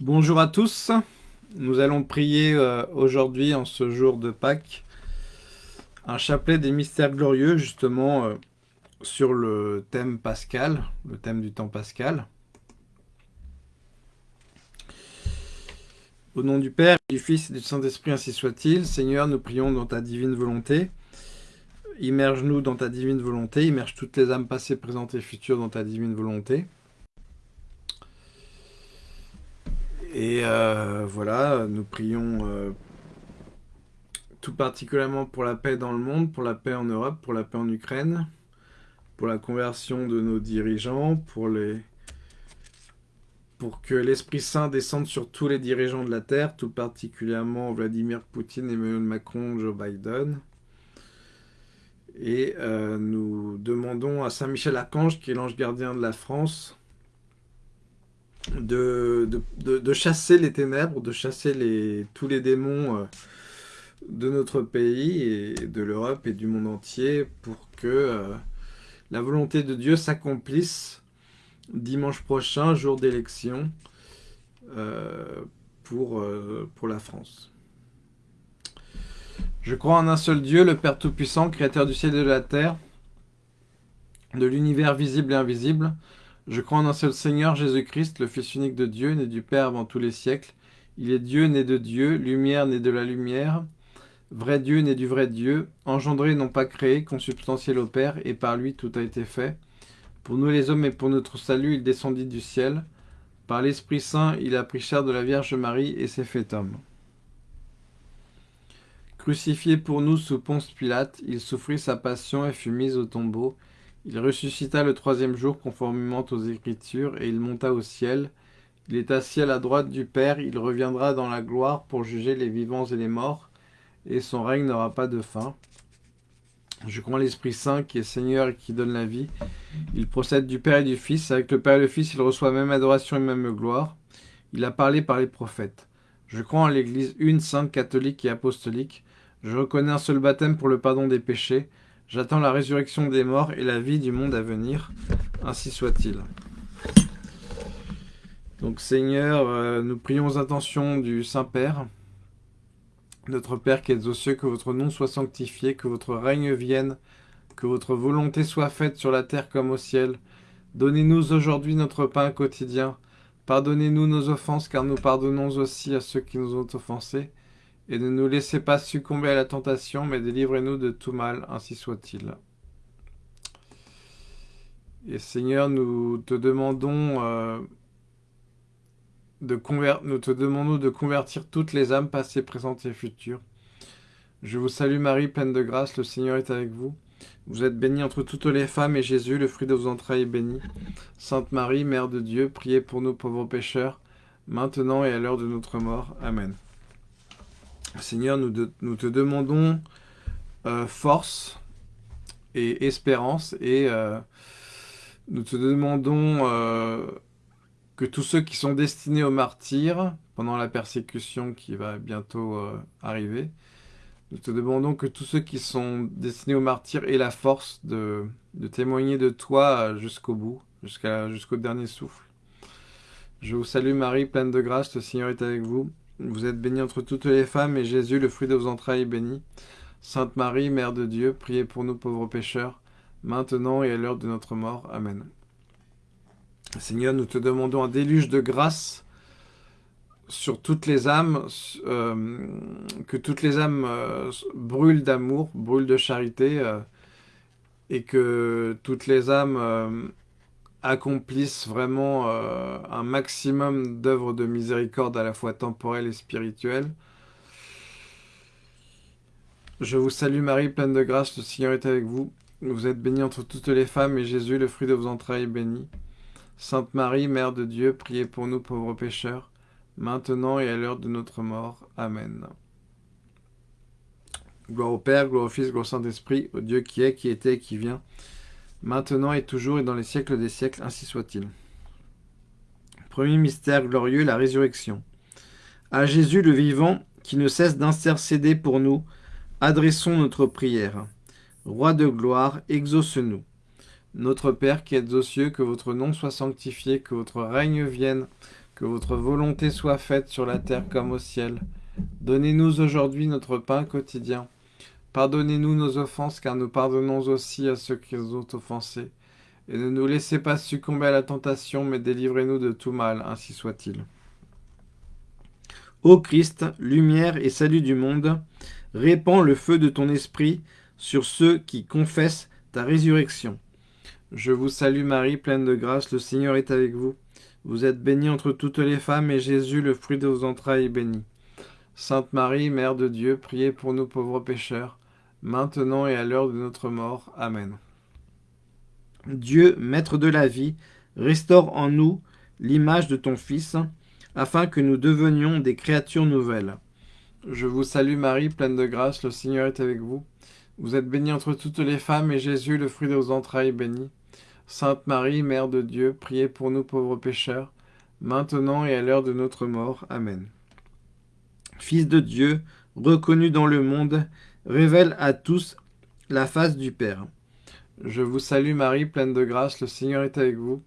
Bonjour à tous, nous allons prier euh, aujourd'hui en ce jour de Pâques un chapelet des mystères glorieux justement euh, sur le thème pascal, le thème du temps pascal. Au nom du Père, du Fils et du Saint-Esprit, ainsi soit-il. Seigneur, nous prions dans ta divine volonté. Immerge-nous dans ta divine volonté, immerge toutes les âmes passées, présentes et futures dans ta divine volonté. Et euh, voilà, nous prions euh, tout particulièrement pour la paix dans le monde, pour la paix en Europe, pour la paix en Ukraine, pour la conversion de nos dirigeants, pour, les... pour que l'Esprit Saint descende sur tous les dirigeants de la Terre, tout particulièrement Vladimir Poutine, Emmanuel Macron, Joe Biden. Et euh, nous demandons à Saint Michel Archange, qui est l'ange gardien de la France, de, chasser les ténèbres, de chasser tous les démons euh, de notre pays et de l'Europe et du monde entier pour que euh, la volonté de Dieu s'accomplisse dimanche prochain, jour d'élection, euh, pour la France. Je crois en un seul Dieu, le Père Tout-Puissant, Créateur du ciel et de la terre, de l'univers visible et invisible, je crois en un seul Seigneur, Jésus-Christ, le Fils unique de Dieu, né du Père avant tous les siècles. Il est Dieu, né de Dieu, lumière, né de la lumière, vrai Dieu, né du vrai Dieu, engendré, non pas créé, consubstantiel au Père, et par lui tout a été fait. Pour nous les hommes et pour notre salut, il descendit du ciel. Par l'Esprit Saint, il a pris chair de la Vierge Marie et s'est fait homme. Crucifié pour nous sous Ponce Pilate, il souffrit sa passion et fut mis au tombeau. Il ressuscita le troisième jour conformément aux Écritures, et il monta au ciel. Il est assis à la droite du Père, il reviendra dans la gloire pour juger les vivants et les morts, et son règne n'aura pas de fin. Je crois en l'Esprit Saint qui est Seigneur et qui donne la vie. Il procède du Père et du Fils. Avec le Père et le Fils, il reçoit même adoration et même gloire. Il a parlé par les prophètes. Je crois en l'Église une, sainte, catholique et apostolique. Je reconnais un seul baptême pour le pardon des péchés. J'attends la résurrection des morts et la vie du monde à venir. Ainsi soit-il. Donc Seigneur, euh, nous prions aux du Saint-Père, notre Père qui êtes aux cieux, que votre nom soit sanctifié, que votre règne vienne, que votre volonté soit faite sur la terre comme au ciel. Donnez-nous aujourd'hui notre pain quotidien. Pardonnez-nous nos offenses, car nous pardonnons aussi à ceux qui nous ont offensés et ne nous laissez pas succomber à la tentation, mais délivrez-nous de tout mal, ainsi soit-il. Et Seigneur, nous te demandons, euh, de nous te demandons de convertir toutes les âmes passées, présentes et futures. Je vous salue Marie, pleine de grâce, le Seigneur est avec vous. Vous êtes bénie entre toutes les femmes, et Jésus, le fruit de vos entrailles, est béni. Sainte Marie, Mère de Dieu, priez pour nous pauvres pécheurs, maintenant et à l'heure de notre mort. Amen. Seigneur, nous, te demandons euh, force et espérance et euh, nous te demandons euh, que tous ceux qui sont destinés au martyr pendant la persécution qui va bientôt arriver, nous te demandons que tous ceux qui sont destinés au martyr aient la force de, témoigner de toi jusqu'au bout, jusqu'au dernier souffle. Je vous salue Marie, pleine de grâce, le Seigneur est avec vous. Vous êtes bénie entre toutes les femmes, et Jésus, le fruit de vos entrailles, est béni. Sainte Marie, Mère de Dieu, priez pour nous pauvres pécheurs, maintenant et à l'heure de notre mort. Amen. Seigneur, nous te demandons un déluge de grâce sur toutes les âmes, euh, que toutes les âmes euh, brûlent d'amour, brûlent de charité, euh, et que toutes les âmes accomplissent vraiment euh, un maximum d'œuvres de miséricorde à la fois temporelle et spirituelle. Je vous salue Marie, pleine de grâce, le Seigneur est avec vous. Vous êtes bénie entre toutes les femmes, et Jésus, le fruit de vos entrailles, est béni. Sainte Marie, Mère de Dieu, priez pour nous pauvres pécheurs, maintenant et à l'heure de notre mort. Amen. Gloire au Père, gloire au Fils, gloire au Saint-Esprit, au Dieu qui est, qui était qui vient, maintenant et toujours et dans les siècles des siècles, ainsi soit-il. Premier mystère glorieux, la résurrection. À Jésus le vivant, qui ne cesse d'intercéder pour nous, adressons notre prière. Roi de gloire, exauce-nous. Notre Père qui êtes aux cieux, que votre nom soit sanctifié, que votre règne vienne, que votre volonté soit faite sur la terre comme au ciel. Donnez-nous aujourd'hui notre pain quotidien. Pardonnez-nous nos offenses, car nous pardonnons aussi à ceux qui nous ont offensés. Et ne nous laissez pas succomber à la tentation, mais délivrez-nous de tout mal, ainsi soit-il. Ô Christ, lumière et salut du monde, répands le feu de ton esprit sur ceux qui confessent ta résurrection. Je vous salue Marie, pleine de grâce, le Seigneur est avec vous. Vous êtes bénie entre toutes les femmes, et Jésus, le fruit de vos entrailles, est béni. Sainte Marie, Mère de Dieu, priez pour nous pauvres pécheurs, maintenant et à l'heure de notre mort. Amen. Dieu, Maître de la vie, restaure en nous l'image de ton Fils, afin que nous devenions des créatures nouvelles. Je vous salue Marie, pleine de grâce, le Seigneur est avec vous. Vous êtes bénie entre toutes les femmes, et Jésus, le fruit de vos entrailles, béni. Sainte Marie, Mère de Dieu, priez pour nous pauvres pécheurs, maintenant et à l'heure de notre mort. Amen. Fils de Dieu, reconnu dans le monde, révèle à tous la face du Père. Je vous salue Marie, pleine de grâce, le Seigneur est avec vous.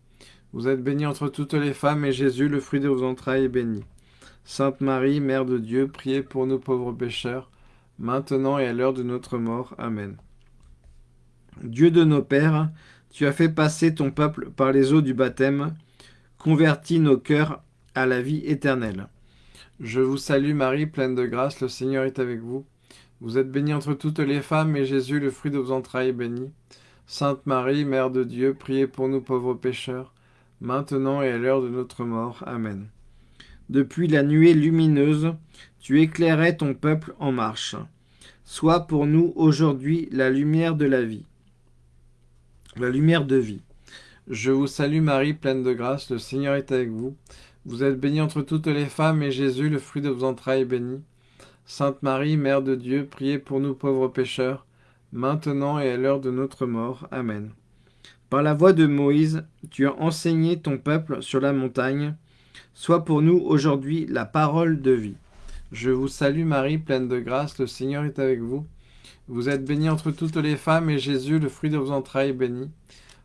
Vous êtes bénie entre toutes les femmes, et Jésus, le fruit de vos entrailles, est béni. Sainte Marie, Mère de Dieu, priez pour nous pauvres pécheurs, maintenant et à l'heure de notre mort. Amen. Dieu de nos pères, tu as fait passer ton peuple par les eaux du baptême, convertis nos cœurs à la vie éternelle. Je vous salue Marie, pleine de grâce, le Seigneur est avec vous. Vous êtes bénie entre toutes les femmes, et Jésus, le fruit de vos entrailles, est béni. Sainte Marie, Mère de Dieu, priez pour nous pauvres pécheurs, maintenant et à l'heure de notre mort. Amen. Depuis la nuée lumineuse, tu éclairais ton peuple en marche. Sois pour nous aujourd'hui la lumière de la vie, la lumière de vie. Je vous salue Marie, pleine de grâce, le Seigneur est avec vous. Vous êtes bénie entre toutes les femmes, et Jésus, le fruit de vos entrailles, est béni. Sainte Marie, Mère de Dieu, priez pour nous pauvres pécheurs, maintenant et à l'heure de notre mort. Amen. Par la voix de Moïse, tu as enseigné ton peuple sur la montagne. Sois pour nous aujourd'hui la parole de vie. Je vous salue Marie, pleine de grâce, le Seigneur est avec vous. Vous êtes bénie entre toutes les femmes, et Jésus, le fruit de vos entrailles, est béni.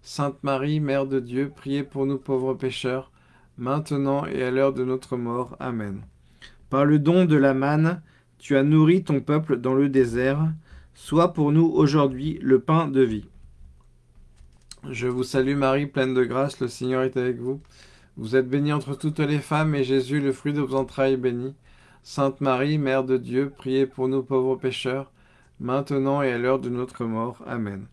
Sainte Marie, Mère de Dieu, priez pour nous pauvres pécheurs, maintenant et à l'heure de notre mort. Amen. Par le don de la manne, tu as nourri ton peuple dans le désert. Sois pour nous aujourd'hui le pain de vie. Je vous salue Marie, pleine de grâce, le Seigneur est avec vous. Vous êtes bénie entre toutes les femmes, et Jésus, le fruit de vos entrailles, est béni. Sainte Marie, Mère de Dieu, priez pour nous pauvres pécheurs, maintenant et à l'heure de notre mort. Amen.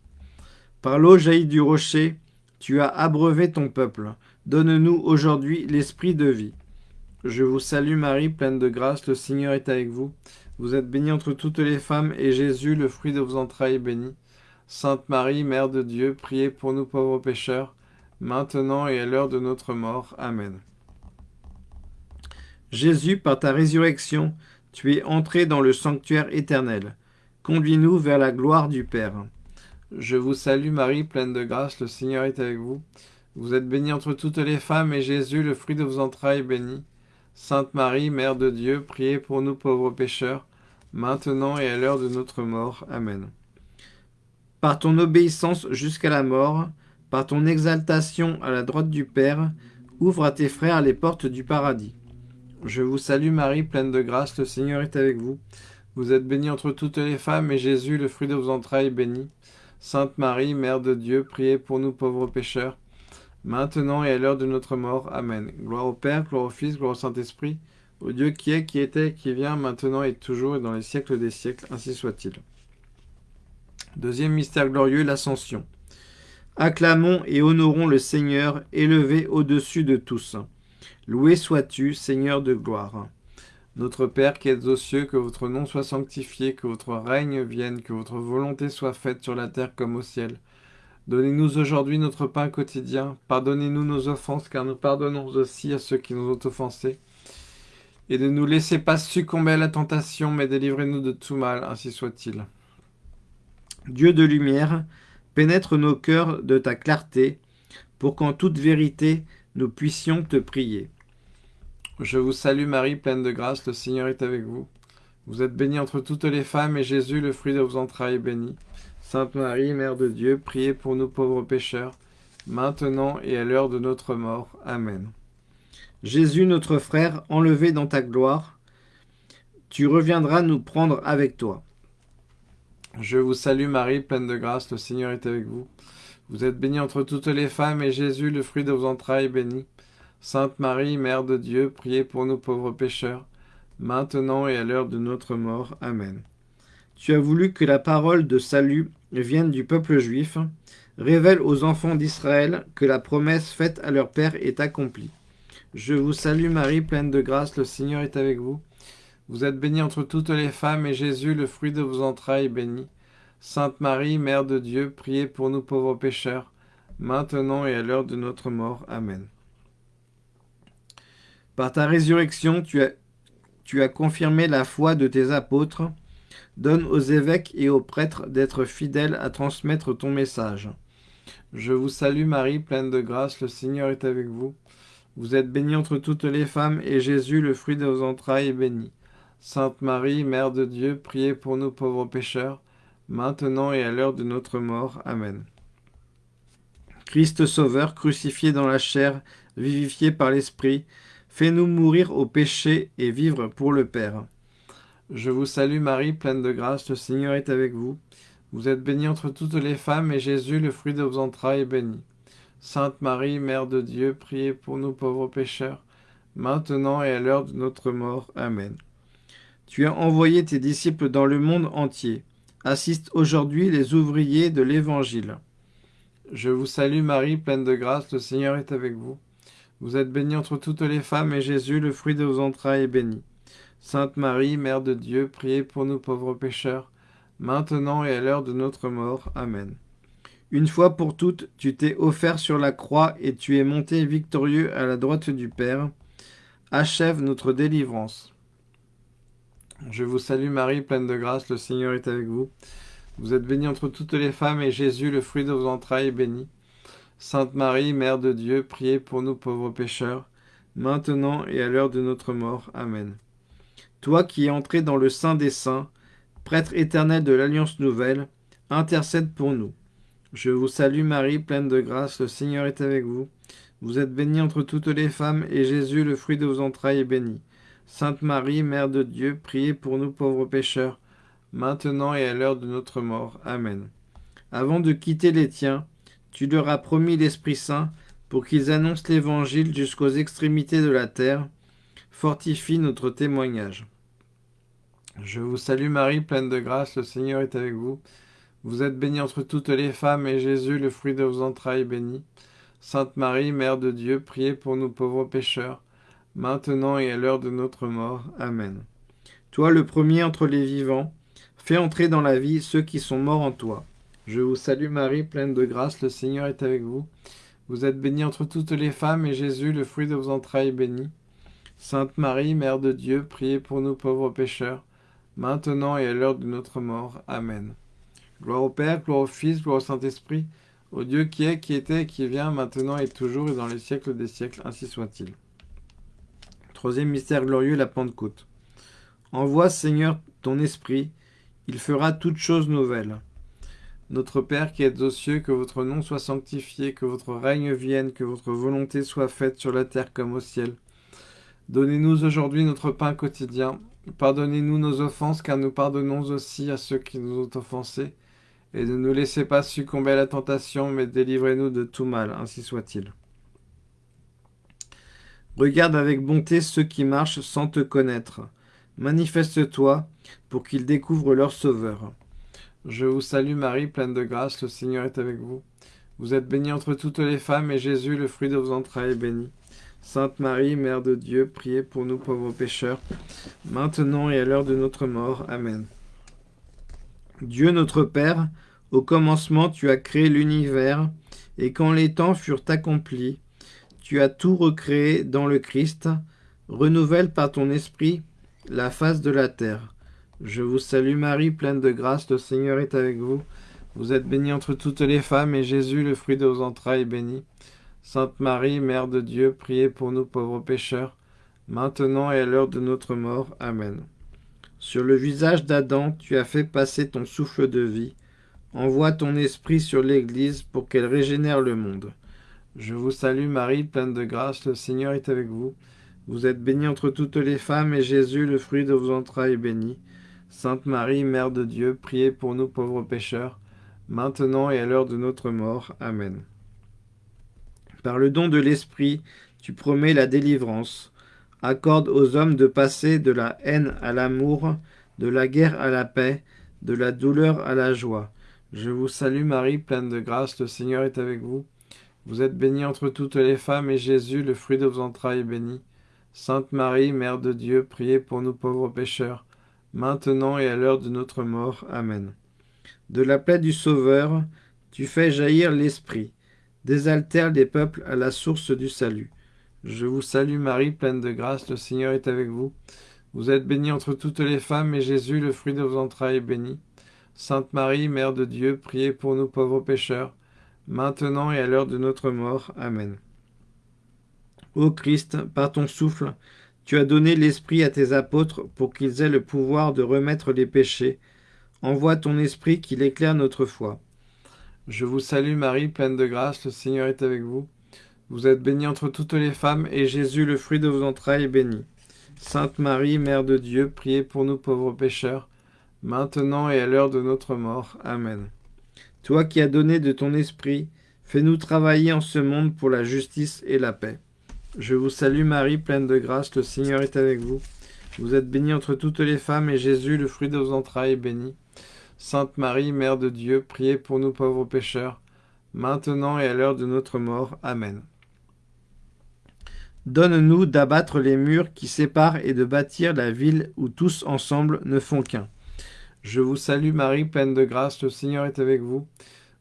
Par l'eau jaillie du rocher, tu as abreuvé ton peuple. Donne-nous aujourd'hui l'esprit de vie. Je vous salue Marie, pleine de grâce, le Seigneur est avec vous. Vous êtes bénie entre toutes les femmes, et Jésus, le fruit de vos entrailles, est béni. Sainte Marie, Mère de Dieu, priez pour nous pauvres pécheurs, maintenant et à l'heure de notre mort. Amen. Jésus, par ta résurrection, tu es entré dans le sanctuaire éternel. Conduis-nous vers la gloire du Père. Je vous salue Marie, pleine de grâce, le Seigneur est avec vous. Vous êtes bénie entre toutes les femmes, et Jésus, le fruit de vos entrailles, est béni. Sainte Marie, Mère de Dieu, priez pour nous pauvres pécheurs, maintenant et à l'heure de notre mort. Amen. Par ton obéissance jusqu'à la mort, par ton exaltation à la droite du Père, ouvre à tes frères les portes du paradis. Je vous salue Marie, pleine de grâce, le Seigneur est avec vous. Vous êtes bénie entre toutes les femmes, et Jésus, le fruit de vos entrailles, est béni. Sainte Marie, Mère de Dieu, priez pour nous pauvres pécheurs, maintenant et à l'heure de notre mort. Amen. Gloire au Père, gloire au Fils, gloire au Saint-Esprit, au Dieu qui est, qui était, qui vient, maintenant et toujours, et dans les siècles des siècles, ainsi soit-il. Deuxième mystère glorieux, l'Ascension. Acclamons et honorons le Seigneur, élevé au-dessus de tous. Loué sois-tu, Seigneur de gloire. Notre Père qui êtes aux cieux, que votre nom soit sanctifié, que votre règne vienne, que votre volonté soit faite sur la terre comme au ciel. Donnez-nous aujourd'hui notre pain quotidien. Pardonnez-nous nos offenses, car nous pardonnons aussi à ceux qui nous ont offensés. Et ne nous laissez pas succomber à la tentation, mais délivrez-nous de tout mal, ainsi soit-il. Dieu de lumière, pénètre nos cœurs de ta clarté, pour qu'en toute vérité nous puissions te prier. Je vous salue Marie, pleine de grâce, le Seigneur est avec vous. Vous êtes bénie entre toutes les femmes, et Jésus, le fruit de vos entrailles, est béni. Sainte Marie, Mère de Dieu, priez pour nous pauvres pécheurs, maintenant et à l'heure de notre mort. Amen. Jésus, notre frère, enlevé dans ta gloire, tu reviendras nous prendre avec toi. Je vous salue Marie, pleine de grâce, le Seigneur est avec vous. Vous êtes bénie entre toutes les femmes, et Jésus, le fruit de vos entrailles, est béni. Sainte Marie, Mère de Dieu, priez pour nous pauvres pécheurs, maintenant et à l'heure de notre mort. Amen. Tu as voulu que la parole de salut vienne du peuple juif, révèle aux enfants d'Israël que la promesse faite à leur Père est accomplie. Je vous salue Marie, pleine de grâce, le Seigneur est avec vous. Vous êtes bénie entre toutes les femmes, et Jésus, le fruit de vos entrailles, est béni. Sainte Marie, Mère de Dieu, priez pour nous pauvres pécheurs, maintenant et à l'heure de notre mort. Amen. Par ta résurrection, tu as, confirmé la foi de tes apôtres. Donne aux évêques et aux prêtres d'être fidèles à transmettre ton message. Je vous salue Marie, pleine de grâce, le Seigneur est avec vous. Vous êtes bénie entre toutes les femmes, et Jésus, le fruit de vos entrailles, est béni. Sainte Marie, Mère de Dieu, priez pour nous pauvres pécheurs, maintenant et à l'heure de notre mort. Amen. Christ Sauveur, crucifié dans la chair, vivifié par l'Esprit, fais-nous mourir au péché et vivre pour le Père. Je vous salue Marie, pleine de grâce, le Seigneur est avec vous. Vous êtes bénie entre toutes les femmes, et Jésus, le fruit de vos entrailles, est béni. Sainte Marie, Mère de Dieu, priez pour nous pauvres pécheurs, maintenant et à l'heure de notre mort. Amen. Tu as envoyé tes disciples dans le monde entier. Assiste aujourd'hui les ouvriers de l'Évangile. Je vous salue Marie, pleine de grâce, le Seigneur est avec vous. Vous êtes bénie entre toutes les femmes, et Jésus, le fruit de vos entrailles, est béni. Sainte Marie, Mère de Dieu, priez pour nous pauvres pécheurs, maintenant et à l'heure de notre mort. Amen. Une fois pour toutes, tu t'es offert sur la croix et tu es monté victorieux à la droite du Père. Achève notre délivrance. Je vous salue Marie, pleine de grâce, le Seigneur est avec vous. Vous êtes bénie entre toutes les femmes, et Jésus, le fruit de vos entrailles, est béni. Sainte Marie, Mère de Dieu, priez pour nous pauvres pécheurs, maintenant et à l'heure de notre mort. Amen. Toi qui es entré dans le Saint des Saints, prêtre éternel de l'Alliance nouvelle, intercède pour nous. Je vous salue Marie, pleine de grâce, le Seigneur est avec vous. Vous êtes bénie entre toutes les femmes, et Jésus, le fruit de vos entrailles, est béni. Sainte Marie, Mère de Dieu, priez pour nous pauvres pécheurs, maintenant et à l'heure de notre mort. Amen. Avant de quitter les tiens, tu leur as promis l'Esprit Saint pour qu'ils annoncent l'Évangile jusqu'aux extrémités de la terre. Fortifie notre témoignage. Je vous salue Marie, pleine de grâce, le Seigneur est avec vous. Vous êtes bénie entre toutes les femmes, et Jésus, le fruit de vos entrailles, est béni. Sainte Marie, Mère de Dieu, priez pour nous pauvres pécheurs, maintenant et à l'heure de notre mort. Amen. Toi, le premier entre les vivants, fais entrer dans la vie ceux qui sont morts en toi. Je vous salue Marie, pleine de grâce, le Seigneur est avec vous. Vous êtes bénie entre toutes les femmes, et Jésus, le fruit de vos entrailles, est béni. Sainte Marie, Mère de Dieu, priez pour nous pauvres pécheurs, maintenant et à l'heure de notre mort. Amen. Gloire au Père, gloire au Fils, gloire au Saint-Esprit, au Dieu qui est, qui était, qui vient, maintenant et toujours, et dans les siècles des siècles, ainsi soit-il. Troisième mystère glorieux, la Pentecôte. Envoie, Seigneur, ton Esprit, il fera toutes choses nouvelles. Notre Père qui êtes aux cieux, que votre nom soit sanctifié, que votre règne vienne, que votre volonté soit faite sur la terre comme au ciel. Donnez-nous aujourd'hui notre pain quotidien. Pardonnez-nous nos offenses, car nous pardonnons aussi à ceux qui nous ont offensés. Et ne nous laissez pas succomber à la tentation, mais délivrez-nous de tout mal, ainsi soit-il. Regarde avec bonté ceux qui marchent sans te connaître. Manifeste-toi pour qu'ils découvrent leur Sauveur. Je vous salue Marie, pleine de grâce, le Seigneur est avec vous. Vous êtes bénie entre toutes les femmes, et Jésus, le fruit de vos entrailles, est béni. Sainte Marie, Mère de Dieu, priez pour nous pauvres pécheurs, maintenant et à l'heure de notre mort. Amen. Dieu notre Père, au commencement tu as créé l'univers, et quand les temps furent accomplis, tu as tout recréé dans le Christ, renouvelle par ton esprit la face de la terre. Je vous salue Marie, pleine de grâce, le Seigneur est avec vous. Vous êtes bénie entre toutes les femmes, et Jésus, le fruit de vos entrailles, est béni. Sainte Marie, Mère de Dieu, priez pour nous pauvres pécheurs, maintenant et à l'heure de notre mort. Amen. Sur le visage d'Adam, tu as fait passer ton souffle de vie. Envoie ton esprit sur l'Église pour qu'elle régénère le monde. Je vous salue Marie, pleine de grâce, le Seigneur est avec vous. Vous êtes bénie entre toutes les femmes, et Jésus, le fruit de vos entrailles, est béni. Sainte Marie, Mère de Dieu, priez pour nous pauvres pécheurs, maintenant et à l'heure de notre mort. Amen. Par le don de l'Esprit, tu promets la délivrance. Accorde aux hommes de passer de la haine à l'amour, de la guerre à la paix, de la douleur à la joie. Je vous salue Marie, pleine de grâce, le Seigneur est avec vous. Vous êtes bénie entre toutes les femmes, et Jésus, le fruit de vos entrailles, est béni. Sainte Marie, Mère de Dieu, priez pour nous pauvres pécheurs, maintenant et à l'heure de notre mort. Amen. De la plaie du Sauveur, tu fais jaillir l'Esprit, désaltère les peuples à la source du salut. Je vous salue Marie, pleine de grâce, le Seigneur est avec vous. Vous êtes bénie entre toutes les femmes, et Jésus, le fruit de vos entrailles, est béni. Sainte Marie, Mère de Dieu, priez pour nous pauvres pécheurs, maintenant et à l'heure de notre mort. Amen. Ô Christ, par ton souffle, tu as donné l'Esprit à tes apôtres pour qu'ils aient le pouvoir de remettre les péchés. Envoie ton Esprit qu'il éclaire notre foi. Je vous salue Marie, pleine de grâce, le Seigneur est avec vous. Vous êtes bénie entre toutes les femmes, et Jésus, le fruit de vos entrailles, est béni. Sainte Marie, Mère de Dieu, priez pour nous pauvres pécheurs, maintenant et à l'heure de notre mort. Amen. Toi qui as donné de ton esprit, fais-nous travailler en ce monde pour la justice et la paix. Je vous salue Marie, pleine de grâce, le Seigneur est avec vous. Vous êtes bénie entre toutes les femmes, et Jésus, le fruit de vos entrailles, est béni. Sainte Marie, Mère de Dieu, priez pour nous pauvres pécheurs, maintenant et à l'heure de notre mort. Amen. Donne-nous d'abattre les murs qui séparent et de bâtir la ville où tous ensemble ne font qu'un. Je vous salue Marie, pleine de grâce, le Seigneur est avec vous.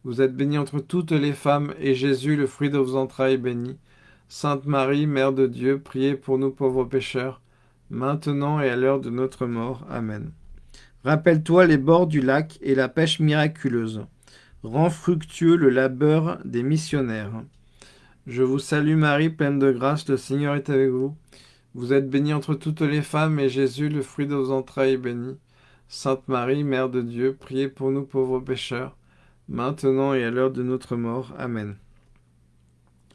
Vous êtes bénie entre toutes les femmes, et Jésus, le fruit de vos entrailles, est béni. Sainte Marie, Mère de Dieu, priez pour nous pauvres pécheurs, maintenant et à l'heure de notre mort. Amen. Rappelle-toi les bords du lac et la pêche miraculeuse. Rends fructueux le labeur des missionnaires. Je vous salue Marie, pleine de grâce, le Seigneur est avec vous. Vous êtes bénie entre toutes les femmes, et Jésus, le fruit de vos entrailles, est béni. Sainte Marie, Mère de Dieu, priez pour nous pauvres pécheurs, maintenant et à l'heure de notre mort. Amen.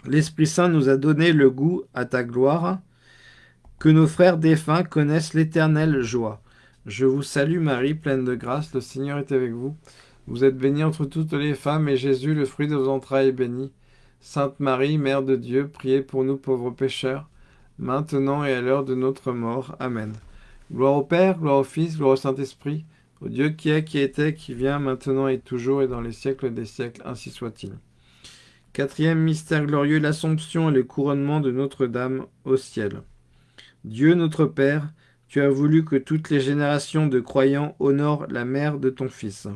L'Esprit Saint nous a donné le goût à ta gloire, que nos frères défunts connaissent l'éternelle joie. Je vous salue Marie, pleine de grâce, le Seigneur est avec vous. Vous êtes bénie entre toutes les femmes, et Jésus, le fruit de vos entrailles, est béni. Sainte Marie, Mère de Dieu, priez pour nous pauvres pécheurs, maintenant et à l'heure de notre mort. Amen. Gloire au Père, gloire au Fils, gloire au Saint-Esprit, au Dieu qui est, qui était, qui vient, maintenant et toujours, et dans les siècles des siècles, ainsi soit-il. Quatrième mystère glorieux, l'Assomption et le couronnement de Notre-Dame au ciel. Dieu notre Père, tu as voulu que toutes les générations de croyants honorent la mère de ton Fils.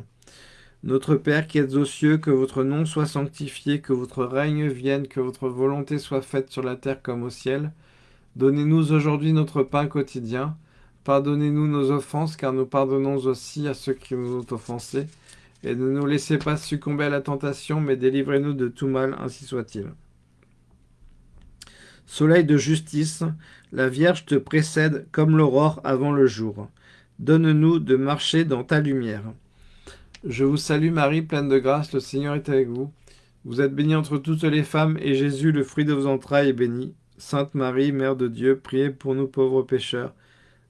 Notre Père qui êtes aux cieux, que votre nom soit sanctifié, que votre règne vienne, que votre volonté soit faite sur la terre comme au ciel. Donnez-nous aujourd'hui notre pain quotidien. Pardonnez-nous nos offenses, car nous pardonnons aussi à ceux qui nous ont offensés. Et ne nous laissez pas succomber à la tentation, mais délivrez-nous de tout mal, ainsi soit-il. Soleil de justice, la Vierge te précède comme l'aurore avant le jour. Donne-nous de marcher dans ta lumière. Je vous salue Marie, pleine de grâce, le Seigneur est avec vous. Vous êtes bénie entre toutes les femmes, et Jésus, le fruit de vos entrailles, est béni. Sainte Marie, Mère de Dieu, priez pour nous pauvres pécheurs,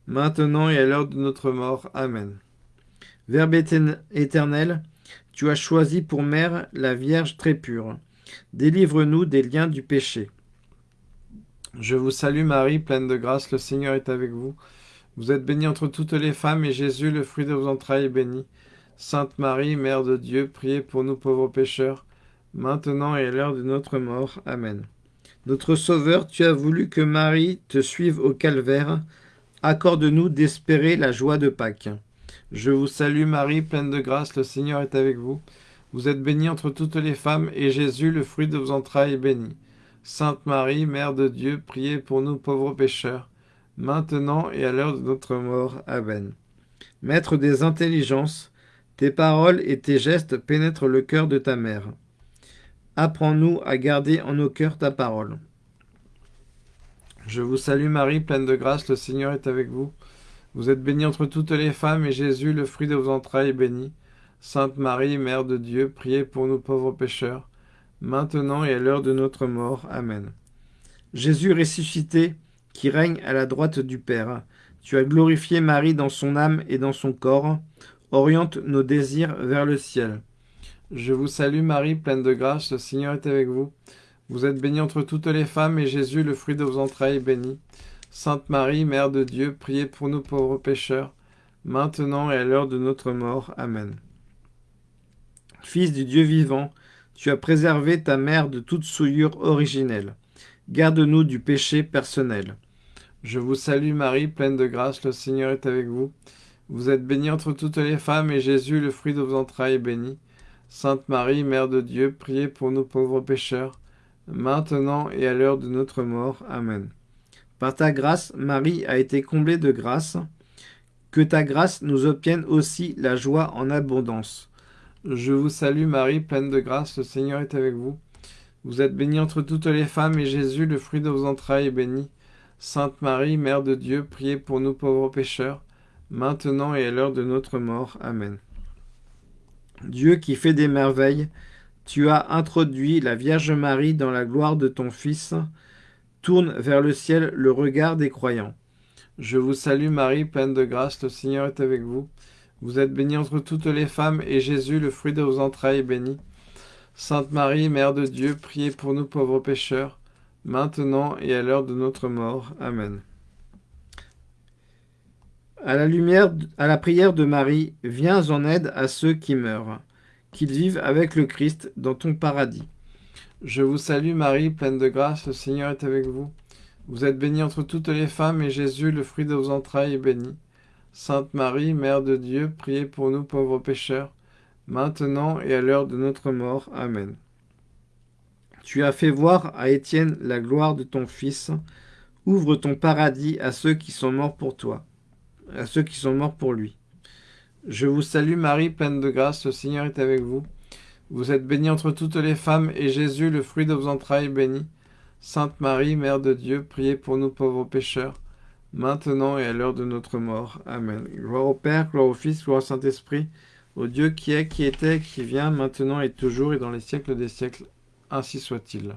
maintenant et à l'heure de notre mort. Amen. Verbe éternel, tu as choisi pour mère la Vierge très pure. Délivre-nous des liens du péché. Je vous salue Marie, pleine de grâce, le Seigneur est avec vous. Vous êtes bénie entre toutes les femmes, et Jésus, le fruit de vos entrailles, est béni. Sainte Marie, Mère de Dieu, priez pour nous pauvres pécheurs, maintenant et à l'heure de notre mort. Amen. Notre Sauveur, tu as voulu que Marie te suive au calvaire. Accorde-nous d'espérer la joie de Pâques. Je vous salue Marie, pleine de grâce, le Seigneur est avec vous. Vous êtes bénie entre toutes les femmes, et Jésus, le fruit de vos entrailles, est béni. Sainte Marie, Mère de Dieu, priez pour nous pauvres pécheurs, maintenant et à l'heure de notre mort. Amen. Maître des intelligences, tes paroles et tes gestes pénètrent le cœur de ta mère. Apprends-nous à garder en nos cœurs ta parole. Je vous salue Marie, pleine de grâce, le Seigneur est avec vous. Vous êtes bénie entre toutes les femmes, et Jésus, le fruit de vos entrailles, est béni. Sainte Marie, Mère de Dieu, priez pour nous pauvres pécheurs, maintenant et à l'heure de notre mort. Amen. Jésus ressuscité, qui règne à la droite du Père, tu as glorifié Marie dans son âme et dans son corps, oriente nos désirs vers le ciel. Je vous salue Marie, pleine de grâce, le Seigneur est avec vous. Vous êtes bénie entre toutes les femmes, et Jésus, le fruit de vos entrailles, est béni. Sainte Marie, Mère de Dieu, priez pour nous pauvres pécheurs, maintenant et à l'heure de notre mort. Amen. Fils du Dieu vivant, tu as préservé ta mère de toute souillure originelle. Garde-nous du péché personnel. Je vous salue Marie, pleine de grâce, le Seigneur est avec vous. Vous êtes bénie entre toutes les femmes, et Jésus, le fruit de vos entrailles, est béni. Sainte Marie, Mère de Dieu, priez pour nous pauvres pécheurs, maintenant et à l'heure de notre mort. Amen. Par ta grâce, Marie a été comblée de grâce. Que ta grâce nous obtienne aussi la joie en abondance. Je vous salue Marie, pleine de grâce, le Seigneur est avec vous. Vous êtes bénie entre toutes les femmes, et Jésus, le fruit de vos entrailles, est béni. Sainte Marie, Mère de Dieu, priez pour nous pauvres pécheurs, maintenant et à l'heure de notre mort. Amen. Dieu qui fait des merveilles, tu as introduit la Vierge Marie dans la gloire de ton Fils. Tourne vers le ciel le regard des croyants. Je vous salue Marie, pleine de grâce, le Seigneur est avec vous. Vous êtes bénie entre toutes les femmes, et Jésus, le fruit de vos entrailles, est béni. Sainte Marie, Mère de Dieu, priez pour nous pauvres pécheurs, maintenant et à l'heure de notre mort. Amen. À la lumière, à la prière de Marie, viens en aide à ceux qui meurent, qu'ils vivent avec le Christ dans ton paradis. Je vous salue Marie, pleine de grâce, le Seigneur est avec vous. Vous êtes bénie entre toutes les femmes, et Jésus, le fruit de vos entrailles, est béni. Sainte Marie, Mère de Dieu, priez pour nous pauvres pécheurs, maintenant et à l'heure de notre mort. Amen. Tu as fait voir à Étienne la gloire de ton Fils. Ouvre ton paradis à ceux qui sont morts pour toi, à ceux qui sont morts pour lui. Je vous salue Marie, pleine de grâce, le Seigneur est avec vous. Vous êtes bénie entre toutes les femmes, et Jésus, le fruit de vos entrailles, béni. Sainte Marie, Mère de Dieu, priez pour nous pauvres pécheurs, maintenant et à l'heure de notre mort. Amen. Gloire au Père, gloire au Fils, gloire au Saint-Esprit, au Dieu qui est, qui était, qui vient, maintenant et toujours, et dans les siècles des siècles. Ainsi soit-il.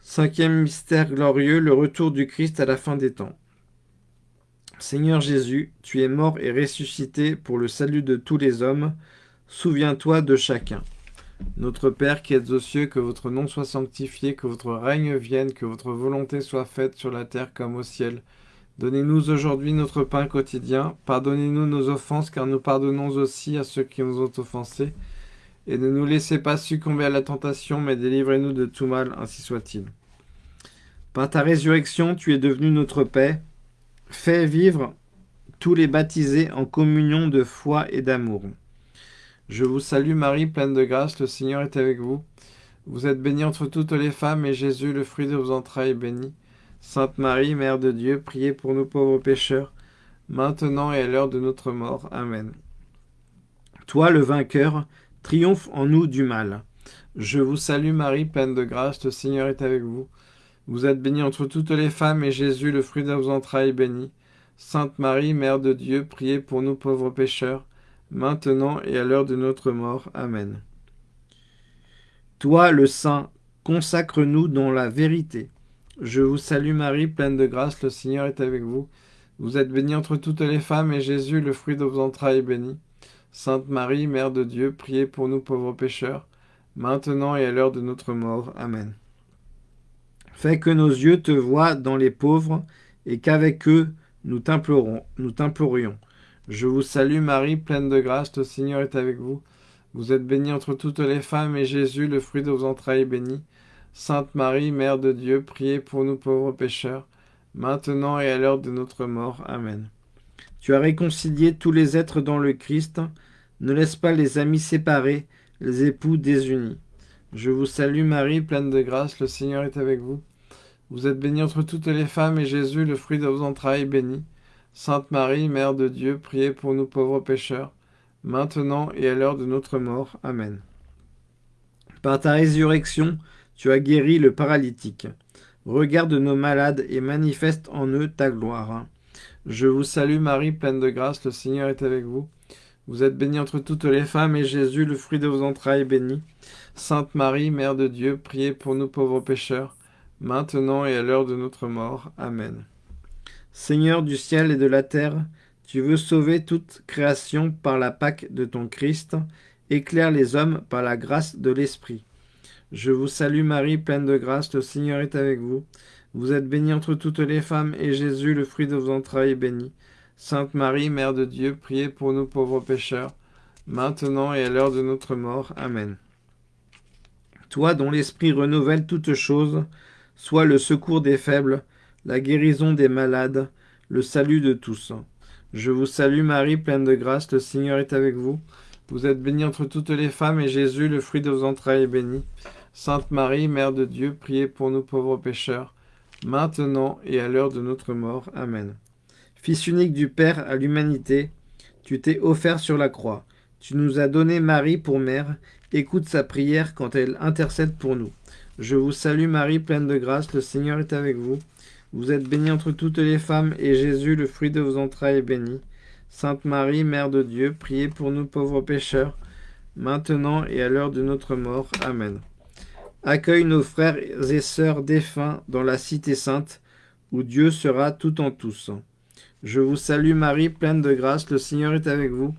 Cinquième mystère glorieux, le retour du Christ à la fin des temps. Seigneur Jésus, tu es mort et ressuscité pour le salut de tous les hommes. Souviens-toi de chacun. Notre Père qui êtes aux cieux, que votre nom soit sanctifié, que votre règne vienne, que votre volonté soit faite sur la terre comme au ciel. Donnez-nous aujourd'hui notre pain quotidien. Pardonnez-nous nos offenses, car nous pardonnons aussi à ceux qui nous ont offensés. Et ne nous laissez pas succomber à la tentation, mais délivrez-nous de tout mal, ainsi soit-il. Par ta résurrection, tu es devenu notre paix. Fais vivre tous les baptisés en communion de foi et d'amour. Je vous salue Marie, pleine de grâce, le Seigneur est avec vous. Vous êtes bénie entre toutes les femmes, et Jésus, le fruit de vos entrailles, est béni. Sainte Marie, Mère de Dieu, priez pour nous pauvres pécheurs, maintenant et à l'heure de notre mort. Amen. Toi, le vainqueur, triomphe en nous du mal. Je vous salue Marie, pleine de grâce, le Seigneur est avec vous. Vous êtes bénie entre toutes les femmes, et Jésus, le fruit de vos entrailles, est béni. Sainte Marie, Mère de Dieu, priez pour nous pauvres pécheurs, maintenant et à l'heure de notre mort. Amen. Toi, le Saint, consacre-nous dans la vérité. Je vous salue Marie, pleine de grâce, le Seigneur est avec vous. Vous êtes bénie entre toutes les femmes, et Jésus, le fruit de vos entrailles, est béni. Sainte Marie, Mère de Dieu, priez pour nous pauvres pécheurs, maintenant et à l'heure de notre mort. Amen. Fais que nos yeux te voient dans les pauvres, et qu'avec eux nous t'implorons, nous t'implorions. Je vous salue Marie, pleine de grâce, le Seigneur est avec vous. Vous êtes bénie entre toutes les femmes, et Jésus, le fruit de vos entrailles, est béni. Sainte Marie, Mère de Dieu, priez pour nous pauvres pécheurs, maintenant et à l'heure de notre mort. Amen. Tu as réconcilié tous les êtres dans le Christ, ne laisse pas les amis séparés, les époux désunis. Je vous salue Marie, pleine de grâce, le Seigneur est avec vous. Vous êtes bénie entre toutes les femmes, et Jésus, le fruit de vos entrailles, est béni. Sainte Marie, Mère de Dieu, priez pour nous pauvres pécheurs, maintenant et à l'heure de notre mort. Amen. Par ta résurrection, tu as guéri le paralytique. Regarde nos malades et manifeste en eux ta gloire. Je vous salue Marie, pleine de grâce, le Seigneur est avec vous. Vous êtes bénie entre toutes les femmes, et Jésus, le fruit de vos entrailles, est béni. Sainte Marie, Mère de Dieu, priez pour nous pauvres pécheurs, maintenant et à l'heure de notre mort. Amen. Seigneur du ciel et de la terre, tu veux sauver toute création par la Pâque de ton Christ, éclaire les hommes par la grâce de l'Esprit. Je vous salue Marie, pleine de grâce, le Seigneur est avec vous. Vous êtes bénie entre toutes les femmes, et Jésus, le fruit de vos entrailles, est béni. Sainte Marie, Mère de Dieu, priez pour nous pauvres pécheurs, maintenant et à l'heure de notre mort. Amen. Toi dont l'Esprit renouvelle toutes choses, sois le secours des faibles, la guérison des malades, le salut de tous. Je vous salue Marie, pleine de grâce, le Seigneur est avec vous. Vous êtes bénie entre toutes les femmes, et Jésus, le fruit de vos entrailles, est béni. Sainte Marie, Mère de Dieu, priez pour nous pauvres pécheurs, maintenant et à l'heure de notre mort. Amen. Fils unique du Père à l'humanité, tu t'es offert sur la croix. Tu nous as donné Marie pour mère. Écoute sa prière quand elle intercède pour nous. Je vous salue Marie, pleine de grâce, le Seigneur est avec vous. Vous êtes bénie entre toutes les femmes, et Jésus, le fruit de vos entrailles, est béni. Sainte Marie, Mère de Dieu, priez pour nous pauvres pécheurs, maintenant et à l'heure de notre mort. Amen. Accueille nos frères et sœurs défunts dans la cité sainte, où Dieu sera tout en tous. Je vous salue Marie, pleine de grâce, le Seigneur est avec vous.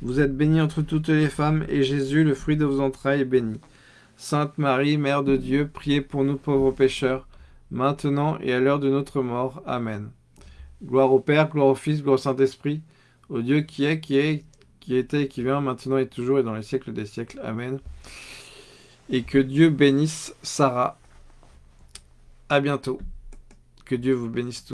Vous êtes bénie entre toutes les femmes, et Jésus, le fruit de vos entrailles, est béni. Sainte Marie, Mère de Dieu, priez pour nous pauvres pécheurs, maintenant et à l'heure de notre mort. Amen. Gloire au Père, gloire au Fils, gloire au Saint-Esprit, au Dieu qui est, qui est, qui était qui vient, maintenant et toujours et dans les siècles des siècles. Amen. Et que Dieu bénisse Sarah. À bientôt. Que Dieu vous bénisse tous.